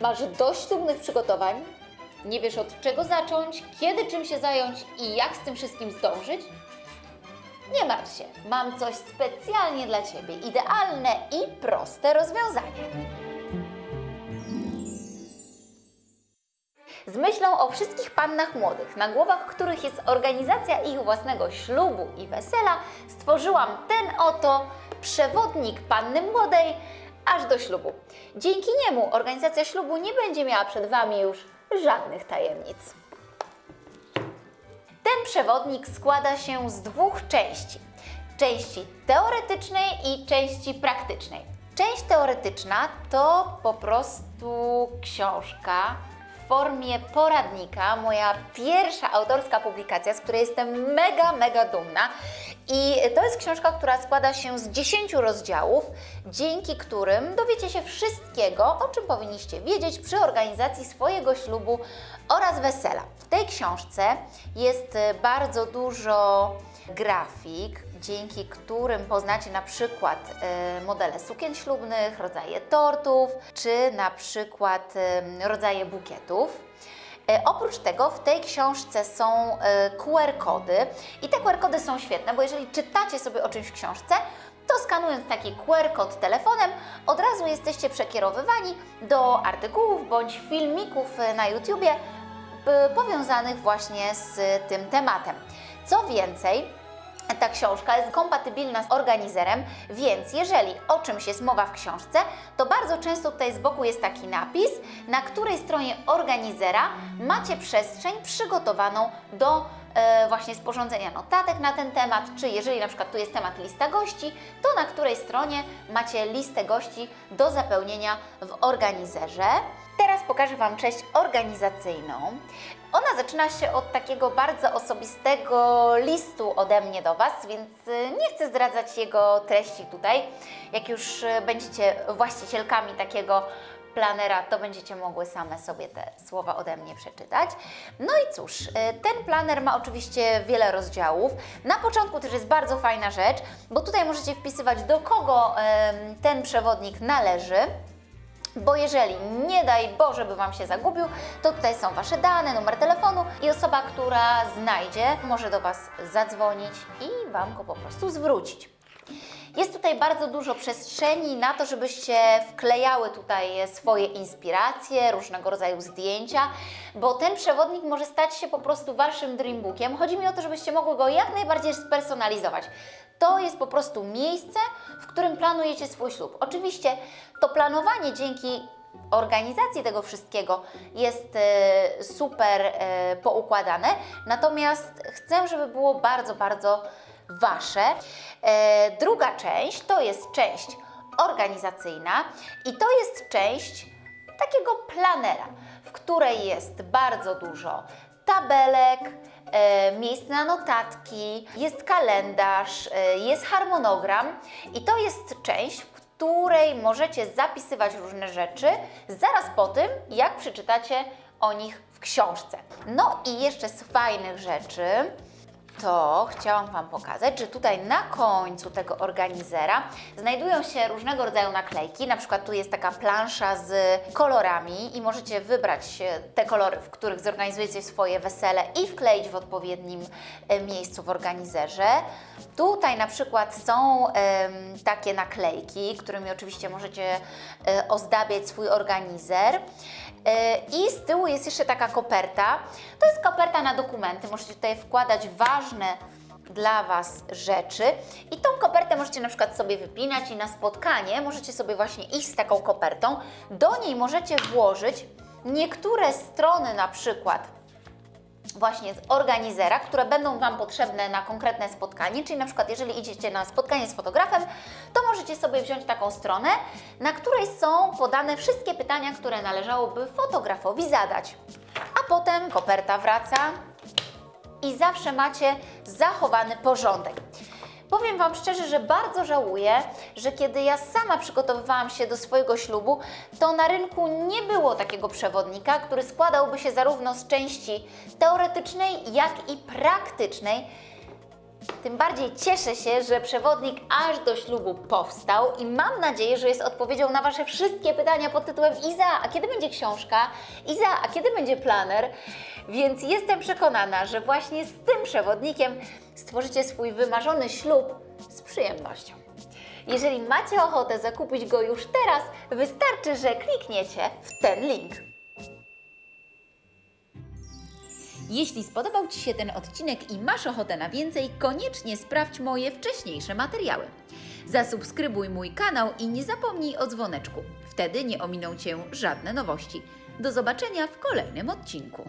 Masz dość ślubnych przygotowań? Nie wiesz od czego zacząć, kiedy czym się zająć i jak z tym wszystkim zdążyć? Nie martw się, mam coś specjalnie dla Ciebie, idealne i proste rozwiązanie. Z myślą o wszystkich pannach młodych, na głowach których jest organizacja ich własnego ślubu i wesela, stworzyłam ten oto przewodnik panny młodej aż do ślubu. Dzięki niemu organizacja ślubu nie będzie miała przed Wami już żadnych tajemnic. Ten przewodnik składa się z dwóch części. Części teoretycznej i części praktycznej. Część teoretyczna to po prostu książka formie poradnika, moja pierwsza autorska publikacja, z której jestem mega, mega dumna. I to jest książka, która składa się z 10 rozdziałów, dzięki którym dowiecie się wszystkiego, o czym powinniście wiedzieć przy organizacji swojego ślubu oraz wesela. W tej książce jest bardzo dużo grafik, dzięki którym poznacie na przykład e, modele sukien ślubnych, rodzaje tortów, czy na przykład e, rodzaje bukietów. E, Oprócz tego w tej książce są QR-kody i te QR-kody są świetne, bo jeżeli czytacie sobie o czymś w książce, to skanując taki QR-kod telefonem, od razu jesteście przekierowywani do artykułów bądź filmików na YouTubie powiązanych właśnie z tym tematem. Co więcej, ta książka jest kompatybilna z organizerem, więc jeżeli o czymś jest mowa w książce, to bardzo często tutaj z boku jest taki napis, na której stronie organizera macie przestrzeń przygotowaną do właśnie sporządzenia notatek na ten temat, czy jeżeli na przykład tu jest temat lista gości, to na której stronie macie listę gości do zapełnienia w organizerze. Teraz pokażę Wam część organizacyjną. Ona zaczyna się od takiego bardzo osobistego listu ode mnie do Was, więc y, nie chcę zdradzać jego treści tutaj. Jak już y, będziecie właścicielkami takiego planera, to będziecie mogły same sobie te słowa ode mnie przeczytać. No i cóż, y, ten planer ma oczywiście wiele rozdziałów. Na początku też jest bardzo fajna rzecz, bo tutaj możecie wpisywać do kogo ten przewodnik należy. Bo jeżeli nie daj Boże by Wam się zagubił, to tutaj są Wasze dane, numer telefonu i osoba, która znajdzie, może do Was zadzwonić i Wam go po prostu zwrócić. Jest tutaj bardzo dużo przestrzeni na to, żebyście wklejały tutaj swoje inspiracje, różnego rodzaju zdjęcia, bo ten przewodnik może stać się po prostu Waszym dreambookiem. Chodzi mi o to, żebyście mogły go jak najbardziej spersonalizować. To jest po prostu miejsce, w którym planujecie swój ślub. Oczywiście to planowanie dzięki organizacji tego wszystkiego jest e, super e, poukładane, natomiast chcę, żeby było bardzo, bardzo Wasze. E, druga część to jest część organizacyjna i to jest część takiego planera, w której jest bardzo dużo tabelek, e, miejsc na notatki, jest kalendarz, e, jest harmonogram i to jest część, w której możecie zapisywać różne rzeczy zaraz po tym, jak przeczytacie o nich w książce. No i jeszcze z fajnych rzeczy to chciałam Wam pokazać, że tutaj na końcu tego organizera znajdują się różnego rodzaju naklejki. Na przykład tu jest taka plansza z kolorami i możecie wybrać e, te kolory, w których zorganizujecie swoje wesele i wkleić w odpowiednim e, miejscu w organizerze. Tutaj na przykład są takie naklejki, którymi oczywiście możecie e, ozdabiać swój organizer. I z tyłu jest jeszcze taka koperta. To jest koperta na dokumenty. Możecie tutaj wkładać ważne dla Was rzeczy. I tą kopertę możecie na przykład sobie wypinać i na spotkanie możecie sobie właśnie iść z taką kopertą. Do niej możecie włożyć niektóre strony na przykład właśnie z organizera, które będą Wam potrzebne na konkretne spotkanie, czyli na przykład jeżeli idziecie na spotkanie z fotografem, to możecie sobie wziąć taką stronę, na której są podane wszystkie pytania, które należałoby fotografowi zadać. A potem koperta wraca i zawsze macie zachowany porządek. Powiem Wam szczerze, że bardzo żałuję, że kiedy ja sama przygotowywałam się do swojego ślubu, to na rynku nie było takiego przewodnika, który składałby się zarówno z części teoretycznej, jak i praktycznej. Tym bardziej cieszę się, że przewodnik aż do ślubu powstał i mam nadzieję, że jest odpowiedzią na Wasze wszystkie pytania pod tytułem Iza, a kiedy będzie książka? Iza, a kiedy będzie planer? Więc jestem przekonana, że właśnie z tym przewodnikiem stworzycie swój wymarzony ślub z przyjemnością. Jeżeli macie ochotę zakupić go już teraz, wystarczy, że klikniecie w ten link. Jeśli spodobał Ci się ten odcinek i masz ochotę na więcej, koniecznie sprawdź moje wcześniejsze materiały. Zasubskrybuj mój kanał i nie zapomnij o dzwoneczku. Wtedy nie ominą Cię żadne nowości. Do zobaczenia w kolejnym odcinku.